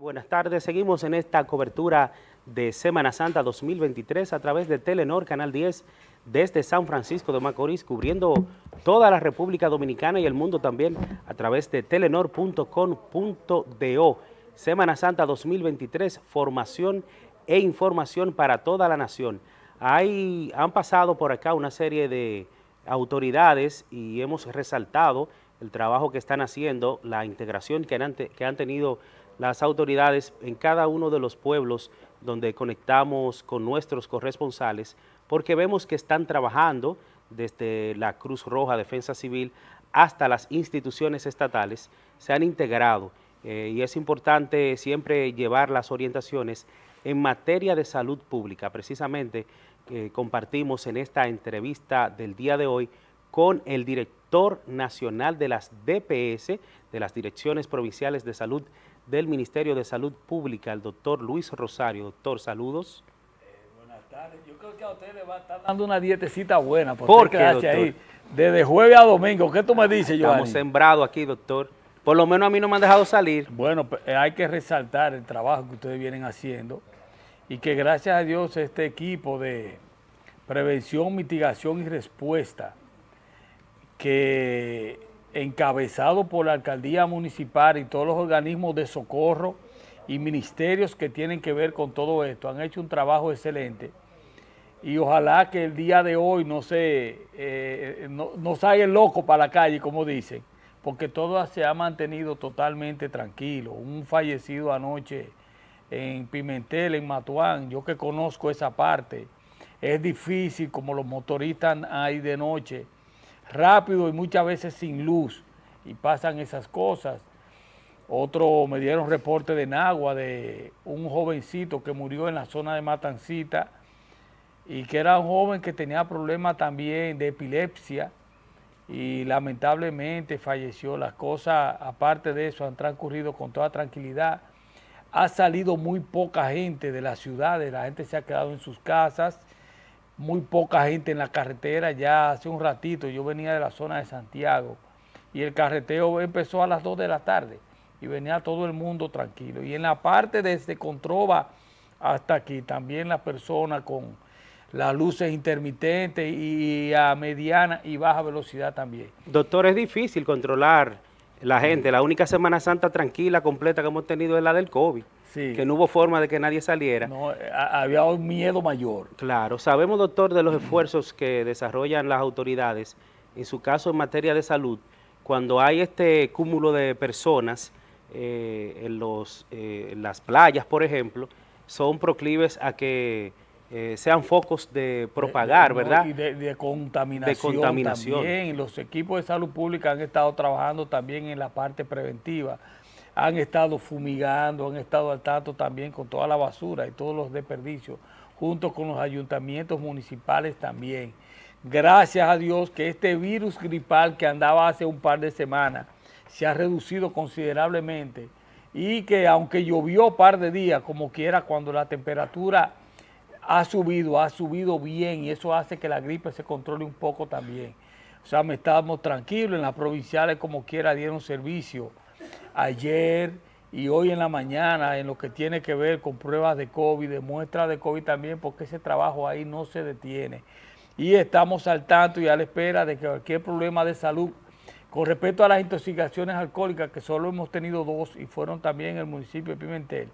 Buenas tardes, seguimos en esta cobertura de Semana Santa 2023 a través de Telenor Canal 10 desde San Francisco de Macorís, cubriendo toda la República Dominicana y el mundo también a través de telenor.com.do. Semana Santa 2023, formación e información para toda la nación. Hay, han pasado por acá una serie de autoridades y hemos resaltado el trabajo que están haciendo, la integración que han, que han tenido las autoridades en cada uno de los pueblos donde conectamos con nuestros corresponsales, porque vemos que están trabajando desde la Cruz Roja, Defensa Civil, hasta las instituciones estatales, se han integrado eh, y es importante siempre llevar las orientaciones en materia de salud pública. Precisamente eh, compartimos en esta entrevista del día de hoy con el director nacional de las DPS, de las Direcciones Provinciales de Salud del Ministerio de Salud Pública, el doctor Luis Rosario. Doctor, saludos. Eh, buenas tardes. Yo creo que a usted le va a estar dando una dietecita buena. ¿Por qué, doctor? Ahí, desde jueves a domingo. ¿Qué tú me dices, Giovanni? Estamos sembrados aquí, doctor. Por lo menos a mí no me han dejado salir. Bueno, eh, hay que resaltar el trabajo que ustedes vienen haciendo y que gracias a Dios este equipo de prevención, mitigación y respuesta que encabezado por la alcaldía municipal y todos los organismos de socorro y ministerios que tienen que ver con todo esto, han hecho un trabajo excelente y ojalá que el día de hoy no se eh, no, no salga el loco para la calle, como dicen, porque todo se ha mantenido totalmente tranquilo. Un fallecido anoche en Pimentel, en Matuán, yo que conozco esa parte, es difícil como los motoristas ahí de noche, rápido y muchas veces sin luz y pasan esas cosas. Otro me dieron reporte de Nagua de un jovencito que murió en la zona de Matancita y que era un joven que tenía problemas también de epilepsia y lamentablemente falleció. Las cosas, aparte de eso, han transcurrido con toda tranquilidad. Ha salido muy poca gente de las ciudades, la gente se ha quedado en sus casas, muy poca gente en la carretera, ya hace un ratito yo venía de la zona de Santiago y el carreteo empezó a las 2 de la tarde y venía todo el mundo tranquilo. Y en la parte desde Controva hasta aquí, también la persona con las luces intermitentes y a mediana y baja velocidad también. Doctor, es difícil controlar la gente. La única Semana Santa tranquila, completa que hemos tenido es la del COVID que no hubo forma de que nadie saliera. No, había un miedo mayor. Claro, sabemos, doctor, de los esfuerzos que desarrollan las autoridades, en su caso en materia de salud, cuando hay este cúmulo de personas eh, en, los, eh, las playas, por ejemplo, son proclives a que eh, sean focos de propagar, ¿verdad? Y de, contaminación, de contaminación también. Los equipos de salud pública han estado trabajando también en la parte preventiva han estado fumigando, han estado al tanto también con toda la basura y todos los desperdicios, junto con los ayuntamientos municipales también. Gracias a Dios que este virus gripal que andaba hace un par de semanas se ha reducido considerablemente y que aunque llovió un par de días, como quiera, cuando la temperatura ha subido, ha subido bien y eso hace que la gripe se controle un poco también. O sea, me estábamos tranquilos, en las provinciales como quiera dieron servicio ayer y hoy en la mañana en lo que tiene que ver con pruebas de COVID, de muestras de COVID también, porque ese trabajo ahí no se detiene. Y estamos al tanto y a la espera de que cualquier problema de salud con respecto a las intoxicaciones alcohólicas, que solo hemos tenido dos y fueron también en el municipio de Pimentel,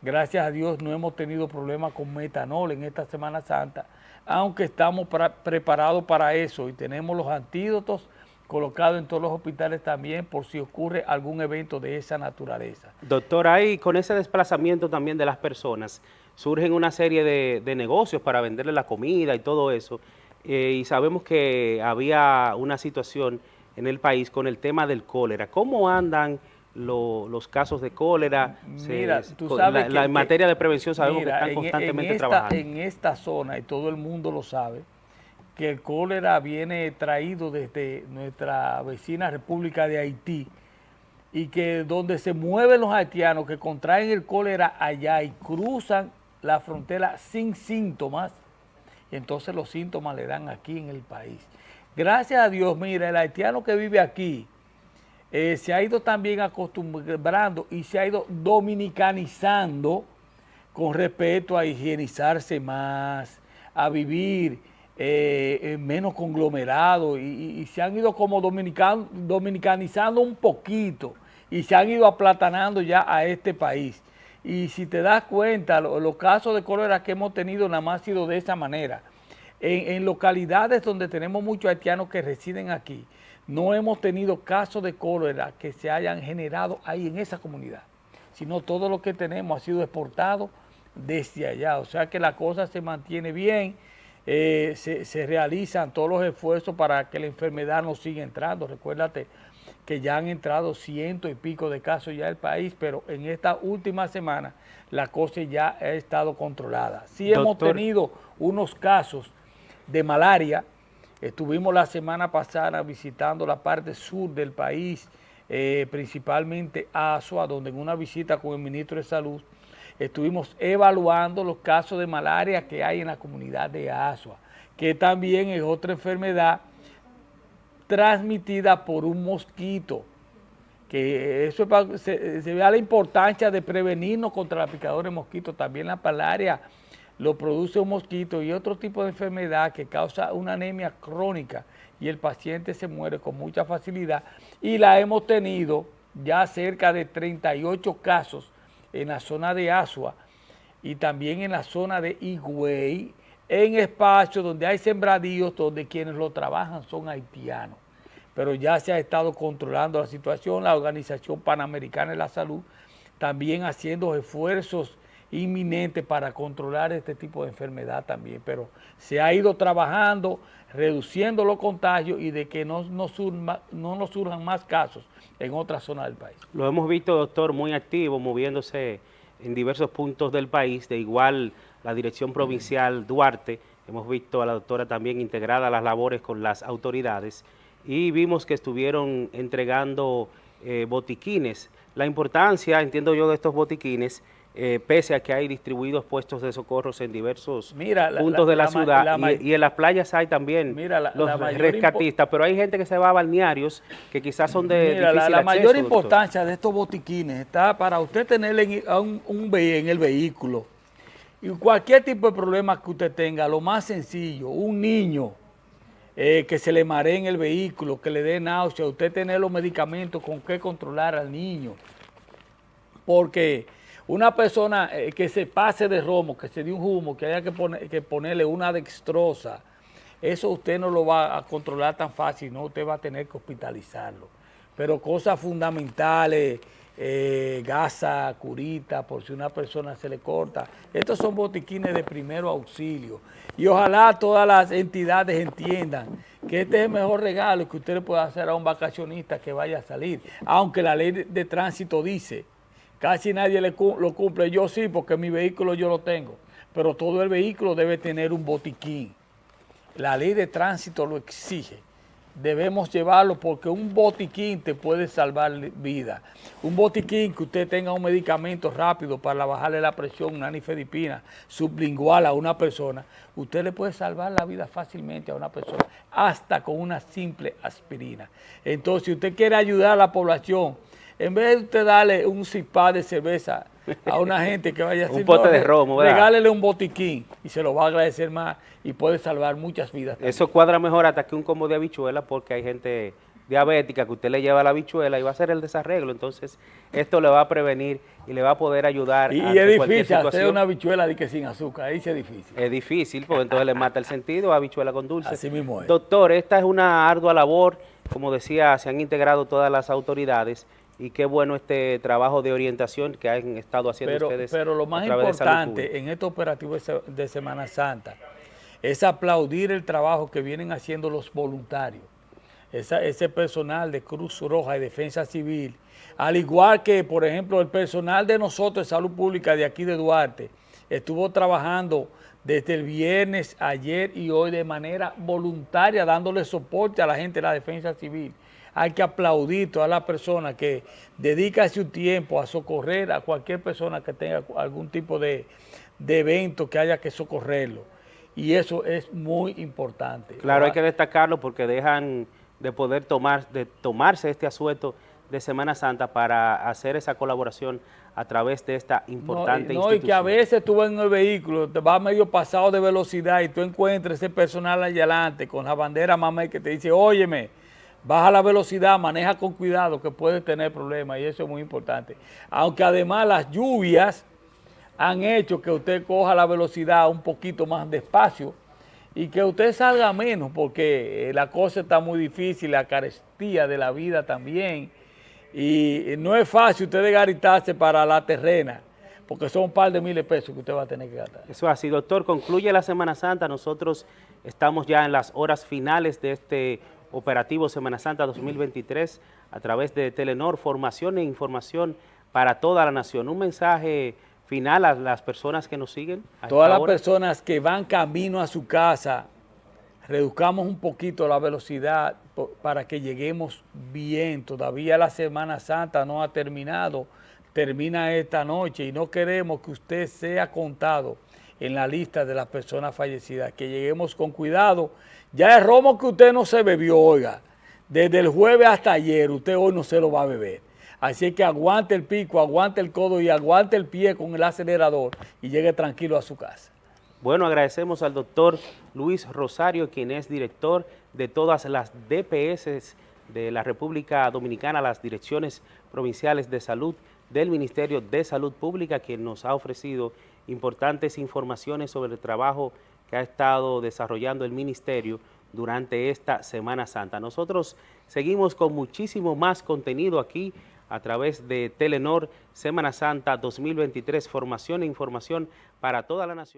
gracias a Dios no hemos tenido problemas con metanol en esta Semana Santa, aunque estamos preparados para eso y tenemos los antídotos colocado en todos los hospitales también por si ocurre algún evento de esa naturaleza. Doctor, ahí con ese desplazamiento también de las personas, surgen una serie de, negocios para venderle la comida y todo eso, eh, y sabemos que había una situación en el país con el tema del cólera. ¿Cómo andan los casos de cólera? Mira, tú sabes en materia de prevención sabemos que están constantemente trabajando. En esta zona, y todo el mundo lo sabe, que el cólera viene traído desde nuestra vecina República de Haití y que donde se mueven los haitianos que contraen el cólera allá y cruzan la frontera sin síntomas, entonces los síntomas le dan aquí en el país. Gracias a Dios, mira, el haitiano que vive aquí, eh, se ha ido también acostumbrando y se ha ido dominicanizando con respecto a higienizarse más, a vivir eh, menos conglomerado y, se han ido como dominicanizando un poquito y se han ido aplatanando ya a este país. Y si te das cuenta, los casos de cólera que hemos tenido nada más ha sido de esa manera. En, localidades donde tenemos muchos haitianos que residen aquí, no hemos tenido casos de cólera que se hayan generado ahí en esa comunidad, sino todo lo que tenemos ha sido exportado desde allá. O sea que la cosa se mantiene bien, eh, se, se, realizan todos los esfuerzos para que la enfermedad no siga entrando. Recuérdate, que ya han entrado ciento y pico de casos ya el país, pero en esta última semana la cosa ya ha estado controlada. Sí hemos tenido unos casos de malaria, estuvimos la semana pasada visitando la parte sur del país, eh, principalmente Asua, donde en una visita con el ministro de Salud estuvimos evaluando los casos de malaria que hay en la comunidad de Asua, que también es otra enfermedad transmitida por un mosquito. Que eso se, se vea la importancia de prevenirnos contra la picadura de mosquitos. También la palaria lo produce un mosquito y otro tipo de enfermedad que causa una anemia crónica y el paciente se muere con mucha facilidad. Y la hemos tenido ya cerca de 38 casos en la zona de Asua y también en la zona de Higüey, en espacios donde hay sembradíos, donde quienes lo trabajan son haitianos. Pero ya se ha estado controlando la situación, la Organización Panamericana de la Salud también haciendo esfuerzos inminentes para controlar este tipo de enfermedad también, pero se ha ido trabajando, reduciendo los contagios y de que no, no, no nos surjan más casos en otras zonas del país. Lo hemos visto, doctor, muy activo, moviéndose en diversos puntos del país, de igual la Dirección Provincial Duarte, hemos visto a la doctora también integrada a las labores con las autoridades y vimos que estuvieron entregando eh, botiquines. La importancia, entiendo yo, de estos botiquines, eh, pese a que hay distribuidos puestos de socorros en diversos puntos de la, ciudad y, en las playas hay también los rescatistas, pero hay gente que se va a balnearios que quizás son de mira, la, mayor importancia de estos botiquines está para usted tener un, un, en el vehículo y cualquier tipo de problema que usted tenga, lo más sencillo, un niño eh, que se le maree en el vehículo, que le dé náusea, usted tener los medicamentos con qué controlar al niño. Porque una persona eh, que se pase de romo, que se dé un humo, que haya que, poner, que ponerle una dextrosa, eso usted no lo va a controlar tan fácil, no, usted va a tener que hospitalizarlo. Pero cosas fundamentales, eh, gasa, curita, por si una persona se le corta. Estos son botiquines de primero auxilio. Y ojalá todas las entidades entiendan que este es el mejor regalo que usted le puede hacer a un vacacionista que vaya a salir. Aunque la ley de tránsito dice Casi nadie le, lo cumple. Yo sí, porque mi vehículo yo lo tengo. Pero todo el vehículo debe tener un botiquín. La ley de tránsito lo exige. Debemos llevarlo porque un botiquín te puede salvar vida. Un botiquín que usted tenga un medicamento rápido para bajarle la presión, una nifedipina sublingual a una persona, usted le puede salvar la vida fácilmente a una persona, hasta con una simple aspirina. Entonces, si usted quiere ayudar a la población en vez de usted darle un cipá de cerveza a una gente que vaya a un pote de romo, regálele un botiquín y se lo va a agradecer más y puede salvar muchas vidas. Eso cuadra mejor hasta que un combo de habichuela porque hay gente diabética que usted le lleva la habichuela y va a hacer el desarreglo, entonces esto le va a prevenir y le va a poder ayudar Y es difícil hacer una habichuela de que sin azúcar, ahí sí es difícil. Es difícil, porque entonces le mata el sentido a habichuela con dulce. Así mismo es. Doctor, esta es una ardua labor, como decía, se han integrado todas las autoridades y qué bueno este trabajo de orientación que han estado haciendo pero, ustedes. Pero lo más importante en estos operativos de Semana Santa es aplaudir el trabajo que vienen haciendo los voluntarios, ese personal de Cruz Roja y Defensa Civil, al igual que, por ejemplo, el personal de nosotros de Salud Pública de aquí de Duarte, estuvo trabajando desde el viernes, ayer y hoy de manera voluntaria, dándole soporte a la gente de la Defensa Civil hay que aplaudir a toda la persona que dedica su tiempo a socorrer a cualquier persona que tenga algún tipo de, evento que haya que socorrerlo. Y eso es muy importante. Claro, hay que destacarlo porque dejan de poder tomar, de tomarse este asueto de Semana Santa para hacer esa colaboración a través de esta importante no, no, y que a veces tú vas en el vehículo, te vas medio pasado de velocidad y tú encuentras ese personal allá adelante con la bandera mamá que te dice, óyeme, baja la velocidad, maneja con cuidado que puedes tener problemas y eso es muy importante. Aunque además las lluvias han hecho que usted coja la velocidad un poquito más despacio y que usted salga menos porque la cosa está muy difícil, la carestía de la vida también y no es fácil usted garitarse para la terrena, porque son un par de miles de pesos que usted va a tener que gastar. Eso así, doctor, concluye la Semana Santa, nosotros estamos ya en las horas finales de este operativo Semana Santa 2023 a través de Telenor, formación e información para toda la nación. Un mensaje final a las personas que nos siguen. Todas las personas que van camino a su casa, reduzcamos un poquito la velocidad para que lleguemos bien. Todavía la Semana Santa no ha terminado, termina esta noche y no queremos que usted sea contado en la lista de las personas fallecidas, que lleguemos con cuidado. Ya el romo que usted no se bebió, oiga, desde el jueves hasta ayer, usted hoy no se lo va a beber. Así que aguante el pico, aguante el codo y aguante el pie con el acelerador y llegue tranquilo a su casa. Bueno, agradecemos al doctor Luis Rosario, quien es director de todas las DPS de la República Dominicana, las direcciones provinciales de salud del Ministerio de Salud Pública, quien nos ha ofrecido importantes informaciones sobre el trabajo que ha estado desarrollando el Ministerio durante esta Semana Santa. Nosotros seguimos con muchísimo más contenido aquí a través de Telenor Semana Santa 2023, formación e información para toda la nación.